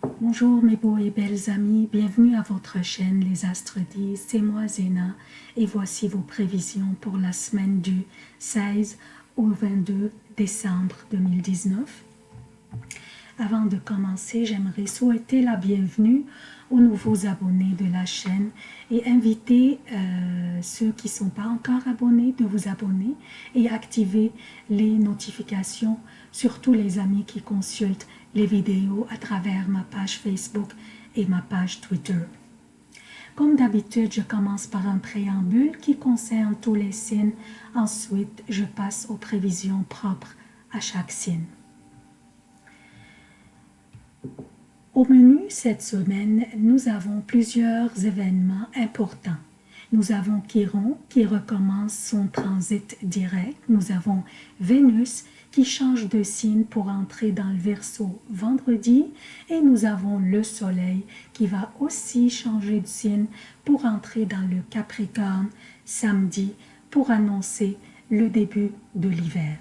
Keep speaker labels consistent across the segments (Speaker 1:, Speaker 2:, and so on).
Speaker 1: Bonjour mes beaux et belles amis, bienvenue à votre chaîne Les Astres disent, c'est moi Zéna. Et voici vos prévisions pour la semaine du 16 au 22 décembre 2019. Avant de commencer, j'aimerais souhaiter la bienvenue aux nouveaux abonnés de la chaîne et inviter euh, ceux qui ne sont pas encore abonnés de vous abonner et activer les notifications, surtout les amis qui consultent les vidéos à travers ma page Facebook et ma page Twitter. Comme d'habitude, je commence par un préambule qui concerne tous les signes. Ensuite, je passe aux prévisions propres à chaque signe. Au menu cette semaine, nous avons plusieurs événements importants. Nous avons Chiron qui recommence son transit direct. Nous avons Vénus qui change de signe pour entrer dans le Verseau vendredi. Et nous avons le Soleil qui va aussi changer de signe pour entrer dans le Capricorne samedi pour annoncer le début de l'hiver.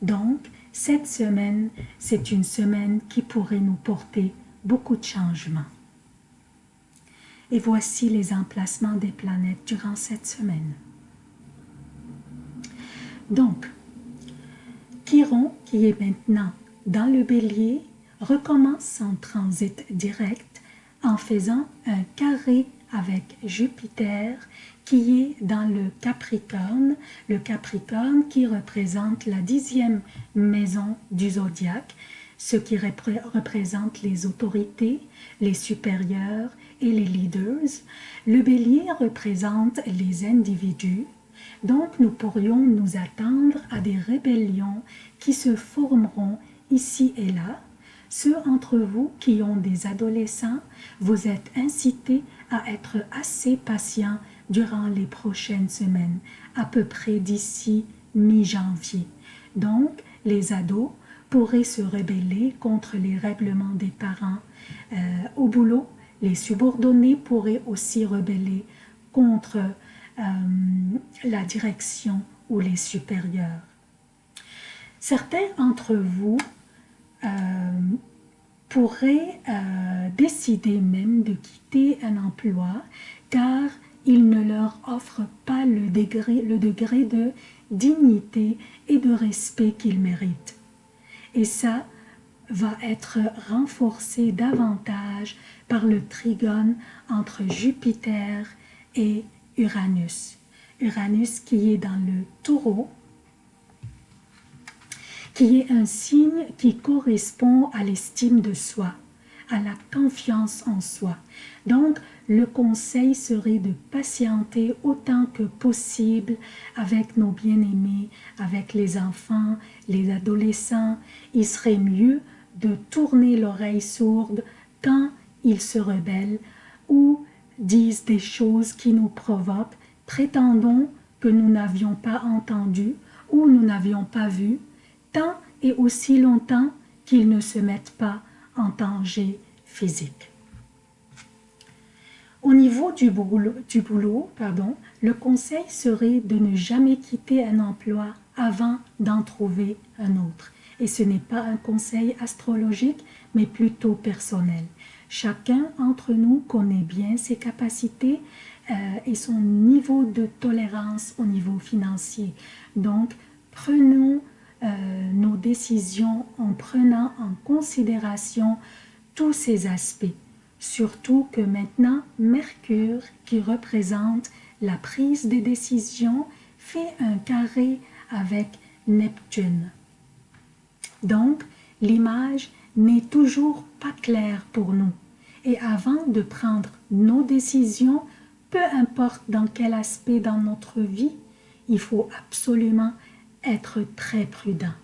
Speaker 1: Donc, cette semaine, c'est une semaine qui pourrait nous porter beaucoup de changements. Et voici les emplacements des planètes durant cette semaine. Donc, Chiron, qui est maintenant dans le bélier, recommence son transit direct en faisant un carré avec Jupiter qui est dans le Capricorne, le Capricorne qui représente la dixième maison du zodiaque, ce qui représente les autorités, les supérieurs et les leaders. Le bélier représente les individus, donc nous pourrions nous attendre à des rébellions qui se formeront ici et là. Ceux entre vous qui ont des adolescents, vous êtes incités à être assez patients durant les prochaines semaines, à peu près d'ici mi-janvier. Donc, les ados pourraient se rebeller contre les règlements des parents. Euh, au boulot, les subordonnés pourraient aussi rebeller contre euh, la direction ou les supérieurs. Certains d'entre vous euh, pourraient décider même de quitter un emploi car il ne leur offre pas le degré, le degré de dignité et de respect qu'ils méritent. Et ça va être renforcé davantage par le trigone entre Jupiter et Uranus. Uranus qui est dans le taureau, qui est un signe qui correspond à l'estime de soi, à la confiance en soi. Donc, le conseil serait de patienter autant que possible avec nos bien-aimés, avec les enfants, les adolescents. Il serait mieux de tourner l'oreille sourde quand ils se rebellent ou disent des choses qui nous provoquent, prétendons que nous n'avions pas entendu ou nous n'avions pas vu, tant et aussi longtemps qu'ils ne se mettent pas en danger physique. Au niveau du boulot, pardon, le conseil serait de ne jamais quitter un emploi avant d'en trouver un autre. Et ce n'est pas un conseil astrologique, mais plutôt personnel. Chacun d'entre nous connaît bien ses capacités euh, et son niveau de tolérance au niveau financier. Donc, prenons euh, nos décisions en prenant en considération tous ces aspects. Surtout que maintenant, Mercure, qui représente la prise des décisions, fait un carré avec Neptune. Donc, l'image n'est toujours pas claire pour nous. Et avant de prendre nos décisions, peu importe dans quel aspect dans notre vie, il faut absolument être très prudent.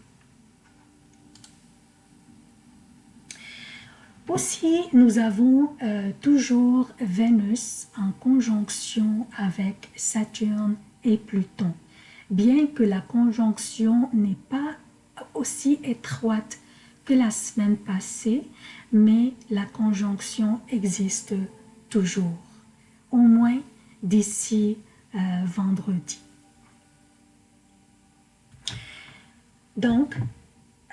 Speaker 1: Aussi, nous avons euh, toujours Vénus en conjonction avec Saturne et Pluton. Bien que la conjonction n'est pas aussi étroite que la semaine passée, mais la conjonction existe toujours, au moins d'ici euh, vendredi. Donc,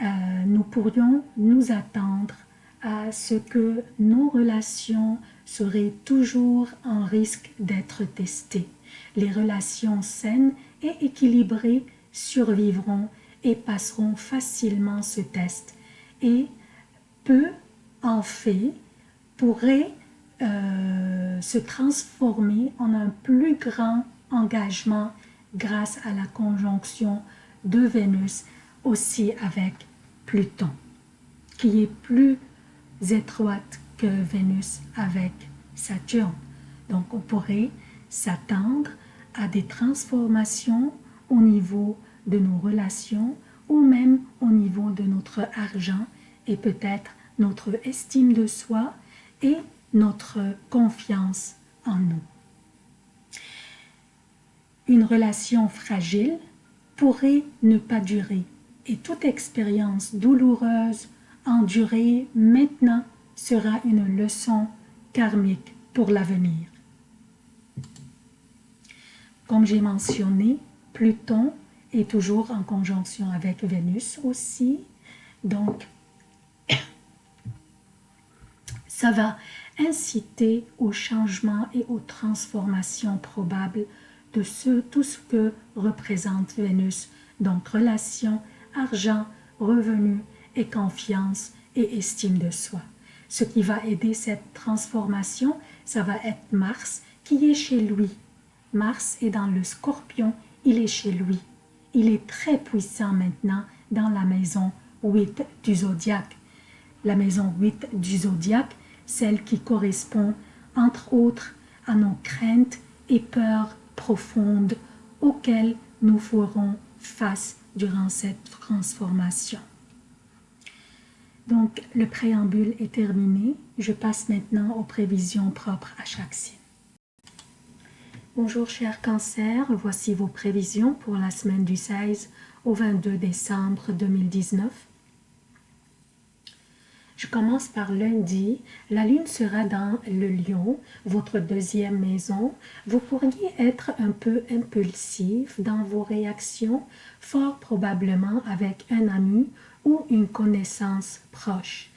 Speaker 1: euh, nous pourrions nous attendre à ce que nos relations seraient toujours en risque d'être testées. Les relations saines et équilibrées survivront et passeront facilement ce test. Et peu en fait pourrait euh, se transformer en un plus grand engagement grâce à la conjonction de Vénus aussi avec Pluton, qui est plus étroite que Vénus avec Saturne. Donc on pourrait s'attendre à des transformations au niveau de nos relations ou même au niveau de notre argent et peut-être notre estime de soi et notre confiance en nous. Une relation fragile pourrait ne pas durer et toute expérience douloureuse endurée maintenant sera une leçon karmique pour l'avenir. Comme j'ai mentionné, Pluton est toujours en conjonction avec Vénus aussi, donc ça va inciter au changement et aux transformations probables de ce, tout ce que représente Vénus, donc relation, argent, revenus et confiance et estime de soi. Ce qui va aider cette transformation, ça va être Mars qui est chez lui. Mars est dans le scorpion, il est chez lui. Il est très puissant maintenant dans la maison 8 du zodiaque. La maison 8 du zodiaque, celle qui correspond entre autres à nos craintes et peurs profondes auxquelles nous ferons face durant cette transformation. Donc, le préambule est terminé. Je passe maintenant aux prévisions propres à chaque signe. Bonjour cher cancer, voici vos prévisions pour la semaine du 16 au 22 décembre 2019. Je commence par lundi. La lune sera dans le lion, votre deuxième maison. Vous pourriez être un peu impulsif dans vos réactions, fort probablement avec un ami ou une connaissance proche.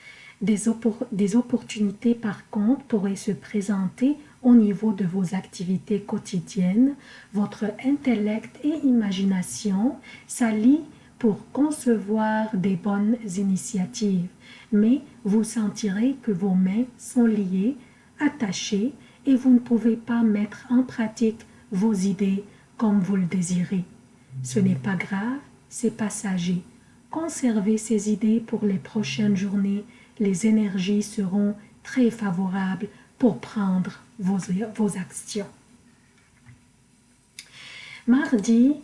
Speaker 1: Des, des opportunités par contre pourraient se présenter au niveau de vos activités quotidiennes. Votre intellect et imagination s'allient pour concevoir des bonnes initiatives mais vous sentirez que vos mains sont liées, attachées, et vous ne pouvez pas mettre en pratique vos idées comme vous le désirez. Ce n'est pas grave, c'est passager. Conservez ces idées pour les prochaines journées, les énergies seront très favorables pour prendre vos, actions. Mardi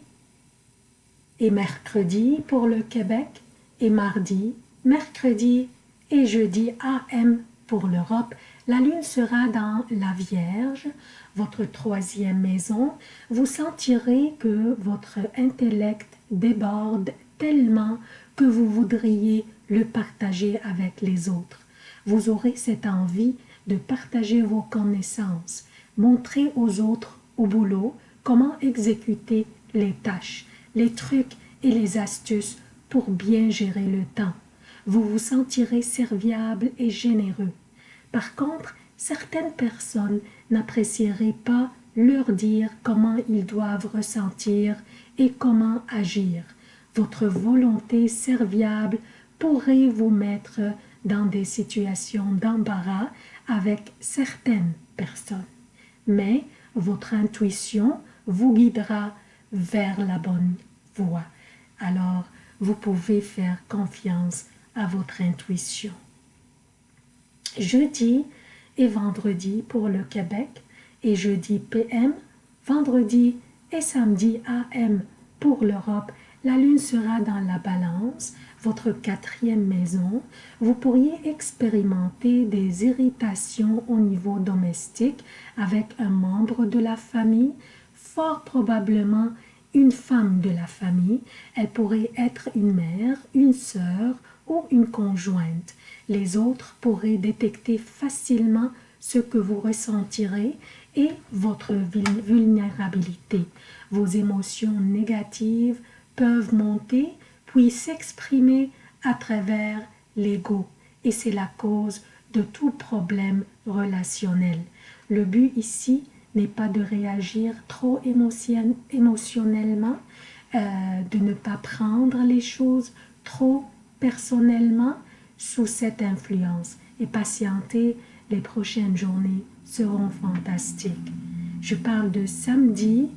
Speaker 1: et mercredi pour le Québec et mardi mercredi et jeudi AM pour l'Europe, la lune sera dans la Vierge, votre troisième maison. Vous sentirez que votre intellect déborde tellement que vous voudriez le partager avec les autres. Vous aurez cette envie de partager vos connaissances, montrer aux autres au boulot comment exécuter les tâches, les trucs et les astuces pour bien gérer le temps vous vous sentirez serviable et généreux. Par contre, certaines personnes n'apprécieraient pas leur dire comment ils doivent ressentir et comment agir. Votre volonté serviable pourrait vous mettre dans des situations d'embarras avec certaines personnes. Mais votre intuition vous guidera vers la bonne voie. Alors, vous pouvez faire confiance à votre intuition. Jeudi et vendredi pour le Québec et jeudi PM, vendredi et samedi AM pour l'Europe, la lune sera dans la balance, votre quatrième maison. Vous pourriez expérimenter des irritations au niveau domestique avec un membre de la famille, fort probablement une femme de la famille. Elle pourrait être une mère, une sœur ou une conjointe. Les autres pourraient détecter facilement ce que vous ressentirez et votre vulnérabilité. Vos émotions négatives peuvent monter puis s'exprimer à travers l'ego et c'est la cause de tout problème relationnel. Le but ici n'est pas de réagir trop émotionnellement, euh, de ne pas prendre les choses trop personnellement sous cette influence et patienter les prochaines journées seront fantastiques. Je parle de samedi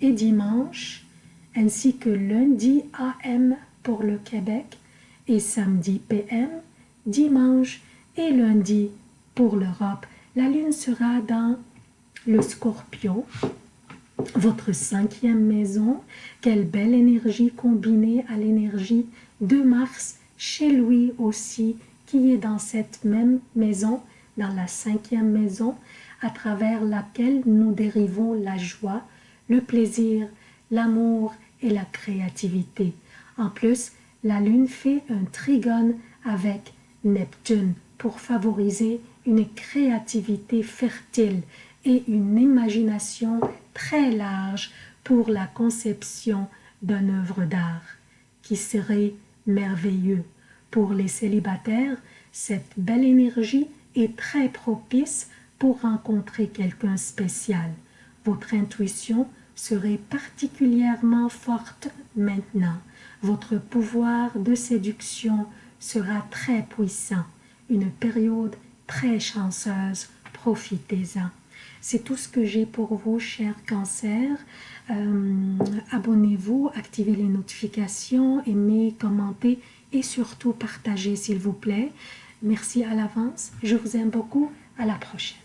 Speaker 1: et dimanche, ainsi que lundi AM pour le Québec et samedi PM, dimanche et lundi pour l'Europe. La lune sera dans le scorpion, votre cinquième maison. Quelle belle énergie combinée à l'énergie de Mars chez lui aussi, qui est dans cette même maison, dans la cinquième maison, à travers laquelle nous dérivons la joie, le plaisir, l'amour et la créativité. En plus, la Lune fait un trigone avec Neptune pour favoriser une créativité fertile et une imagination très large pour la conception d'une œuvre d'art qui serait merveilleux. Pour les célibataires, cette belle énergie est très propice pour rencontrer quelqu'un spécial. Votre intuition serait particulièrement forte maintenant. Votre pouvoir de séduction sera très puissant. Une période très chanceuse. Profitez-en. C'est tout ce que j'ai pour vous, chers cancers. Euh, abonnez-vous, activez les notifications, aimez, commentez et surtout partagez s'il vous plaît. Merci à l'avance. Je vous aime beaucoup. À la prochaine.